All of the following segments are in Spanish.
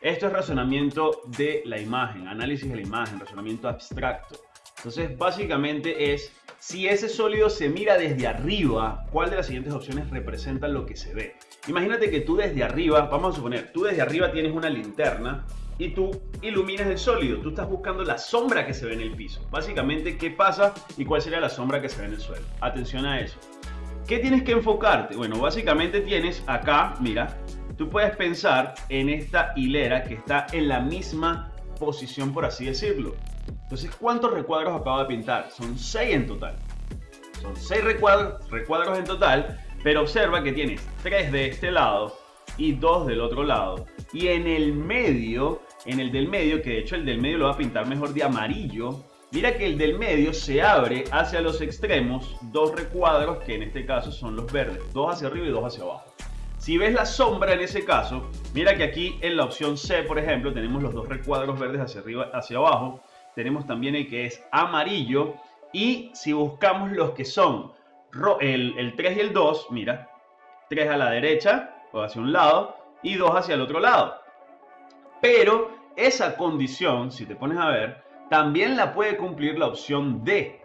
Esto es razonamiento de la imagen, análisis de la imagen, razonamiento abstracto. Entonces, básicamente es, si ese sólido se mira desde arriba, ¿cuál de las siguientes opciones representa lo que se ve? Imagínate que tú desde arriba, vamos a suponer, tú desde arriba tienes una linterna y tú iluminas el sólido. Tú estás buscando la sombra que se ve en el piso. Básicamente, ¿qué pasa y cuál sería la sombra que se ve en el suelo? Atención a eso. ¿Qué tienes que enfocarte? Bueno, básicamente tienes acá, mira, tú puedes pensar en esta hilera que está en la misma posición, por así decirlo. Entonces, ¿cuántos recuadros acabo de pintar? Son 6 en total. Son 6 recuadros, en total, pero observa que tienes 3 de este lado y 2 del otro lado. Y en el medio, en el del medio, que de hecho el del medio lo va a pintar mejor de amarillo, mira que el del medio se abre hacia los extremos dos recuadros que en este caso son los verdes, dos hacia arriba y dos hacia abajo. Si ves la sombra en ese caso, mira que aquí en la opción C, por ejemplo, tenemos los dos recuadros verdes hacia arriba, hacia abajo. Tenemos también el que es amarillo. Y si buscamos los que son el, el 3 y el 2, mira, 3 a la derecha o hacia un lado y 2 hacia el otro lado. Pero esa condición, si te pones a ver, también la puede cumplir la opción D.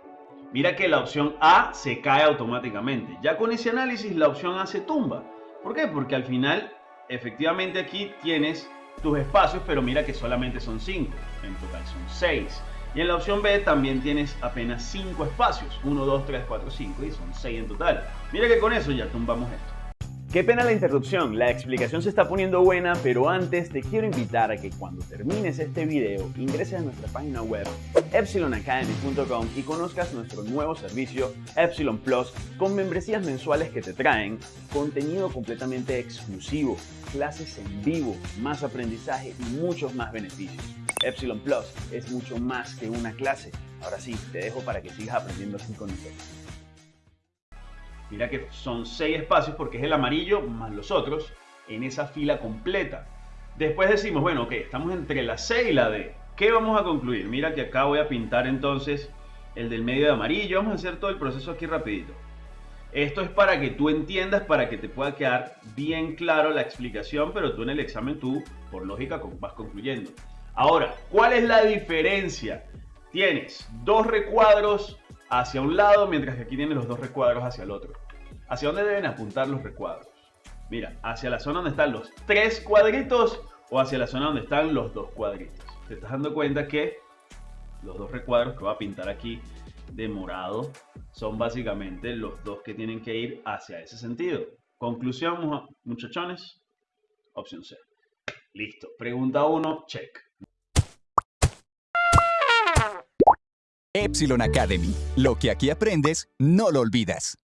Mira que la opción A se cae automáticamente. Ya con ese análisis la opción A se tumba. ¿Por qué? Porque al final, efectivamente aquí tienes tus espacios, pero mira que solamente son 5. En total son 6. Y en la opción B también tienes apenas 5 espacios. 1, 2, 3, 4, 5 y son 6 en total. Mira que con eso ya tumbamos esto. Qué pena la interrupción, la explicación se está poniendo buena, pero antes te quiero invitar a que cuando termines este video ingreses a nuestra página web epsilonacademy.com y conozcas nuestro nuevo servicio Epsilon Plus con membresías mensuales que te traen contenido completamente exclusivo, clases en vivo, más aprendizaje y muchos más beneficios. Epsilon Plus es mucho más que una clase. Ahora sí, te dejo para que sigas aprendiendo así con nosotros. Mira que son 6 espacios porque es el amarillo más los otros en esa fila completa. Después decimos, bueno, ok, estamos entre la C y la D. ¿Qué vamos a concluir? Mira que acá voy a pintar entonces el del medio de amarillo. Vamos a hacer todo el proceso aquí rapidito. Esto es para que tú entiendas, para que te pueda quedar bien claro la explicación, pero tú en el examen tú, por lógica, vas concluyendo. Ahora, ¿cuál es la diferencia? Tienes dos recuadros hacia un lado, mientras que aquí tienes los dos recuadros hacia el otro. ¿Hacia dónde deben apuntar los recuadros? Mira, hacia la zona donde están los tres cuadritos o hacia la zona donde están los dos cuadritos. Te estás dando cuenta que los dos recuadros que voy a pintar aquí de morado son básicamente los dos que tienen que ir hacia ese sentido. Conclusión, muchachones, opción C. Listo. Pregunta 1, check. Epsilon Academy. Lo que aquí aprendes, no lo olvidas.